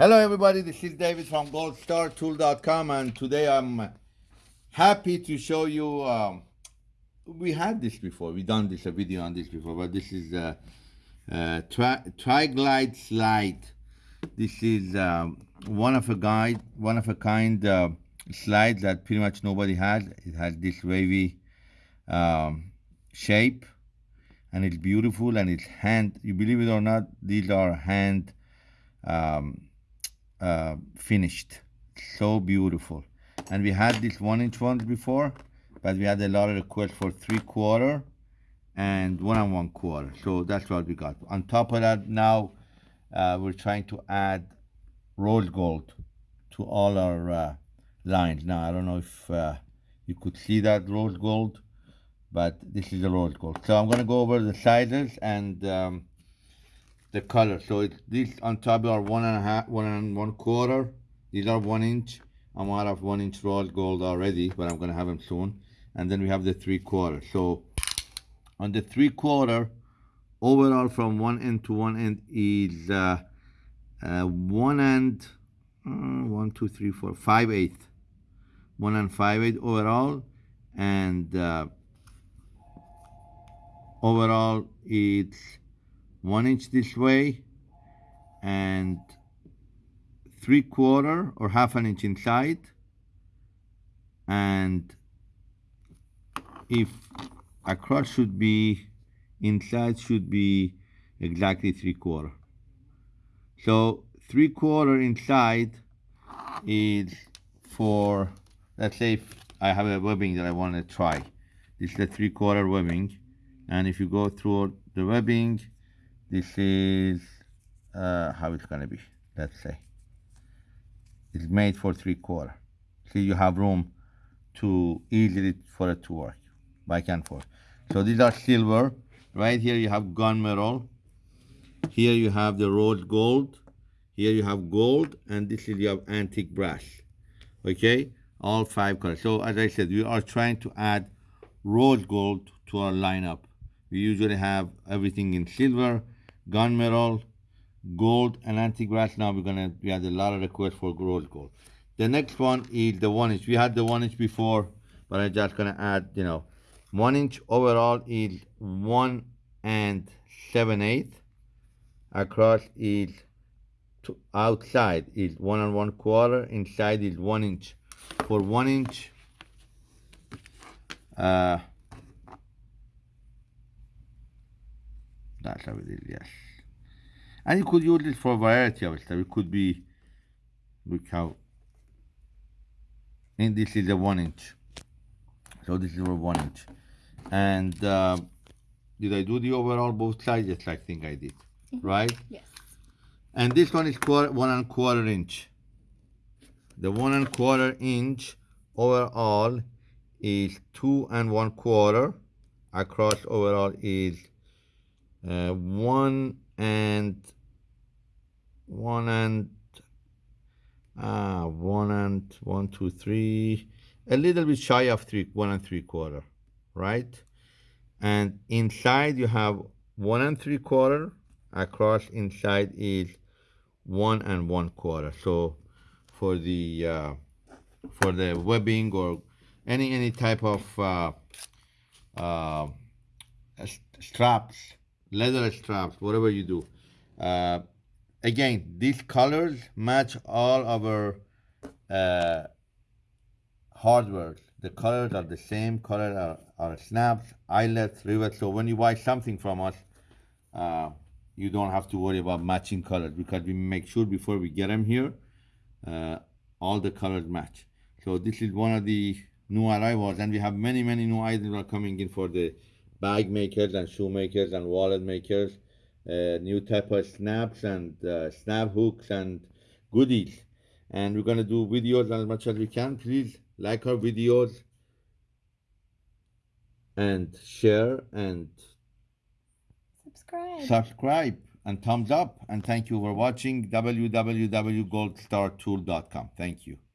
Hello everybody, this is David from goldstartool.com and today I'm happy to show you, um, we had this before, We've done this, a video on this before, but this is a, a tri Tri-Glide slide. This is um, one of a guide, one of a kind uh, slide that pretty much nobody has. It has this wavy um, shape and it's beautiful and it's hand, you believe it or not, these are hand um, uh, finished. So beautiful. And we had this one inch ones before, but we had a lot of requests for three quarter and one and one quarter. So that's what we got. On top of that, now uh, we're trying to add rose gold to all our uh, lines. Now, I don't know if uh, you could see that rose gold, but this is the rose gold. So I'm gonna go over the sizes and um, the color. So it's these on top are one and a half, one and one quarter. These are one inch. I'm out of one inch rose gold already, but I'm gonna have them soon. And then we have the three quarter. So on the three quarter, overall from one end to one end is uh, uh, one and uh, one, two, three, four, five eighth. One and five eighth overall, and uh, overall it's one inch this way and three quarter or half an inch inside. And if across should be inside should be exactly three quarter. So three quarter inside is for let's say if I have a webbing that I want to try. This is a three quarter webbing. And if you go through the webbing this is uh, how it's gonna be let's say. It's made for three quarter. So you have room to easily for it to work back and forth. So these are silver. Right here you have gunmetal here you have the rose gold. Here you have gold and this is you have antique brass. Okay? All five colors. So as i said we are trying to add rose gold to our lineup. We usually have everything in silver gunmetal, gold, and antique brass. Now we're gonna we had a lot of requests for rose gold. The next one is the one inch. We had the one inch before, but I'm just gonna add, you know, one inch overall is one and seven eighth. Across is outside is one and one quarter. Inside is one inch. For one inch, uh, That's how it is, yes. And you could use this for a variety of stuff. It could be, look how, and this is a one inch. So this is a one inch. And uh, did I do the overall both sides? Yes, I think I did, mm -hmm. right? Yes. And this one is quarter, one and quarter inch. The one and quarter inch overall is two and one quarter. Across overall is uh, one and one and ah one and one two three. A little bit shy of three one and three quarter right? And inside you have one and three quarter. Across inside is one and one quarter. So for the uh, for the webbing or any any type of uh, uh, straps leather straps, whatever you do. Uh, again, these colors match all our uh, hardware. The colors are the same color, are, are snaps, eyelets, rivets. So when you buy something from us, uh, you don't have to worry about matching colors because we make sure before we get them here, uh, all the colors match. So this is one of the new arrivals and we have many, many new items are coming in for the bag makers and shoemakers and wallet makers, uh, new type of snaps and uh, snap hooks and goodies. And we're gonna do videos as much as we can. Please like our videos and share and subscribe. Subscribe and thumbs up. And thank you for watching www.goldstartool.com. Thank you.